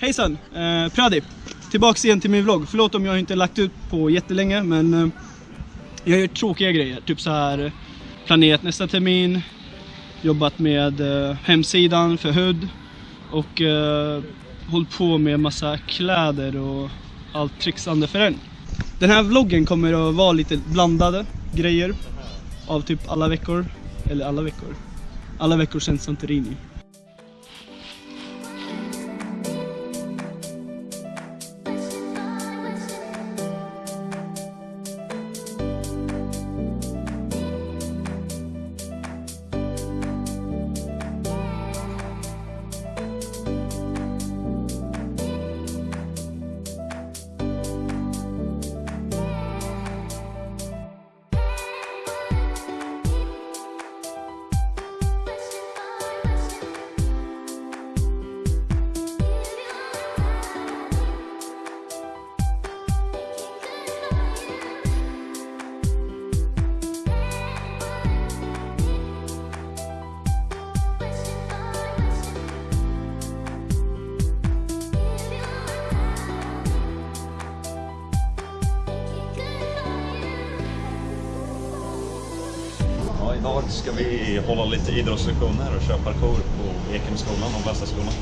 Hejsan! Eh, Pradi! Tillbaks igen till min vlogg. Förlåt om jag inte lagt ut på jättelänge men eh, jag gör tråkiga grejer. Typ så här eh, planerat nästa termin, jobbat med eh, hemsidan för HUD och eh, hållit på med massa kläder och allt trixande för den. Den här vloggen kommer att vara lite blandade grejer av typ alla veckor. Eller alla veckor. Alla veckor sedan Santorini. Idag ska vi hålla lite idrottslektioner och köra parkour på Ekenskolan och Västaskolan.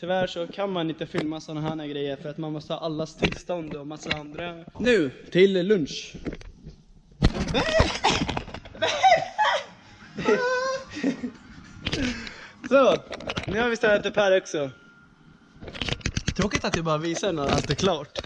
Tyvärr så kan man inte filma sådana här grejer för att man måste ha allas tillstånd och massa andra. Nu till lunch. Så, nu har vi ställt upp här också. Tråkigt att jag bara visar när allt är klart.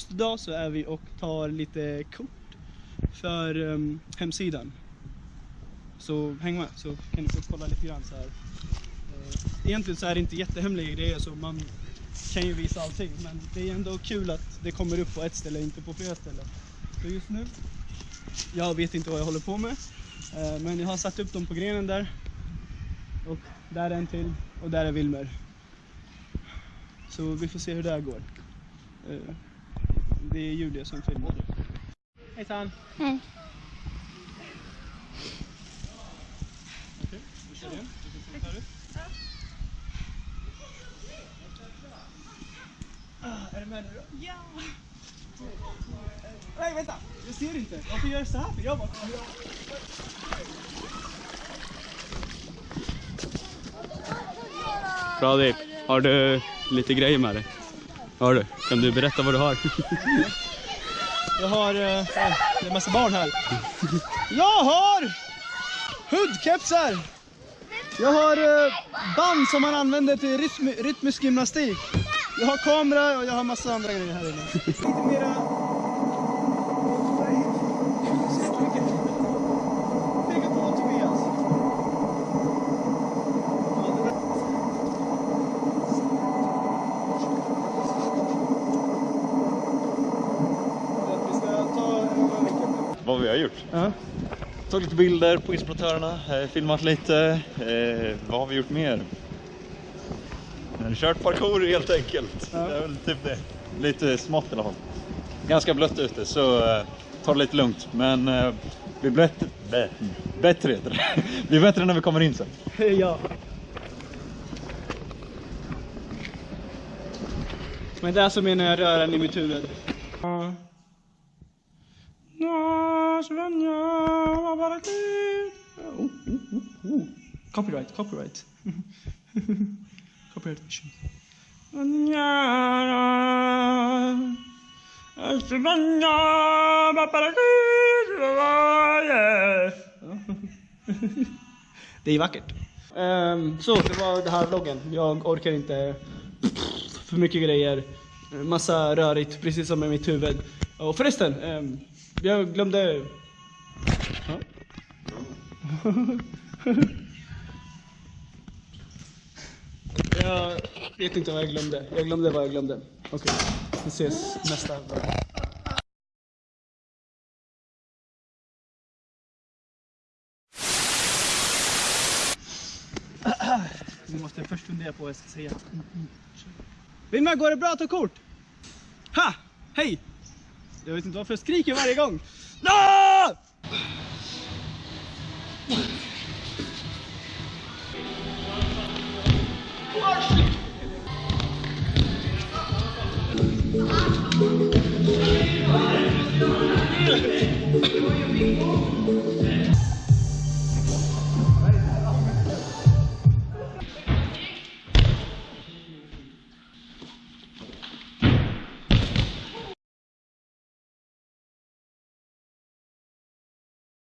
Just idag så är vi och tar lite kort för um, hemsidan. Så häng med så kan ni få kolla lite grann så här. Uh, Egentligen så är det inte jättehemliga grejer så man kan ju visa allting men det är ändå kul att det kommer upp på ett ställe inte på flera ställen. Så just nu, jag vet inte vad jag håller på med uh, men jag har satt upp dem på grenen där. Och där är en till och där är Wilmer. Så vi får se hur det här går. Uh det är Julia som filmar. Hejsan! Hej. Okej, vi kör igen. Ut. Ah, är du med nu då? Ja! Nej vänta, jag ser inte. Varför gör jag så här för? Jag bara... Pradip, har du lite grejer med dig? Hör du? Kan du berätta vad du har? Jag har, eh, det är en massa barn här. Jag har hudkepsar. Jag har eh, band som man använder till rytm, rytmisk gymnastik. Jag har kamera och jag har massa andra grejer här inne. Lite mera... jag har gjort. Ja. Tagit lite bilder på inspiratörerna, eh, filmat lite. Eh, vad har vi gjort mer? Kört parkour helt enkelt. Ja. Det är väl typ det. Lite smått i alla fall. Ganska blött ute så eh, ta det lite lugnt. Men eh, blir bättre, bä, bättre heter det. blir bättre när vi kommer in sen. ja. Men det är alltså menar jag röran i mitt huvud. Oh, oh, oh, oh. Copyright, copyright. copyright vision. Det är vackert. Ehm, så, det var den här vloggen. Jag orkar inte för mycket grejer. Massa rörigt, precis som i mitt huvud. Och förresten, ehm, jag glömde... Ja. jag vet inte vad jag glömde. Jag glömde vad jag glömde. Okej, vi ses nästa gång. Vi måste först fundera på vad jag ska säga. Mm, mm. Vilma, går det bra att ta kort? Ha! Hej! Jag vet inte varför jag skriker varje gång. Ah!